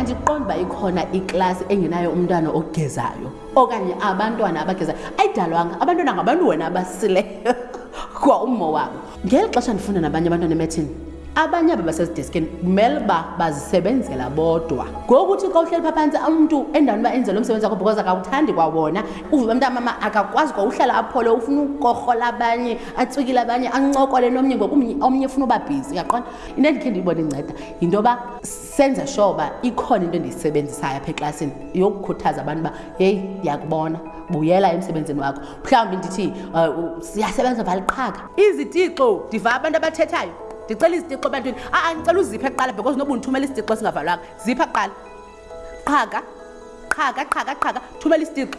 andiqondi uba ikhona iklasi engenayo umntwana ogezayo okanye abantwana abagezayo ayidalwanga abantwana ngabantu wena abasileyo kwa ummo wabo ngeli xesha ndifunda nabanye abantwana emethini abanye aba basezidiskini kumele uba bazisebenzela bodwa ngoku uthi xa uhleli pha phantsi umntu endaweni uba enze lo msebenzi wakho because akawuthandi kwawona uvuba mntu amama akakwazi kwa uhlala aphole ufuna ukorhola abanye atswikile abanye ancokole nomnye ngokomnye ufuna uba bhizi uyaqona into endikhe ndiyibona inceda yinto yoba senze sure uba ikhona into endiyisebenzisayo apha eklasini yokukhuthaza abantu uba heyi ndiyakubona buyela emsebenzini wakho mhlawumbi ndithi uh, siyasebenza valiqhaka izitixo ndiva abantu abathethayo ndicela izitixo ebantwini aa ndicela uziphe kuqala because noba undithumela isitixo singavalwanga zipha kuqala qhaka qhaka qhaka qhaka thumela isitixo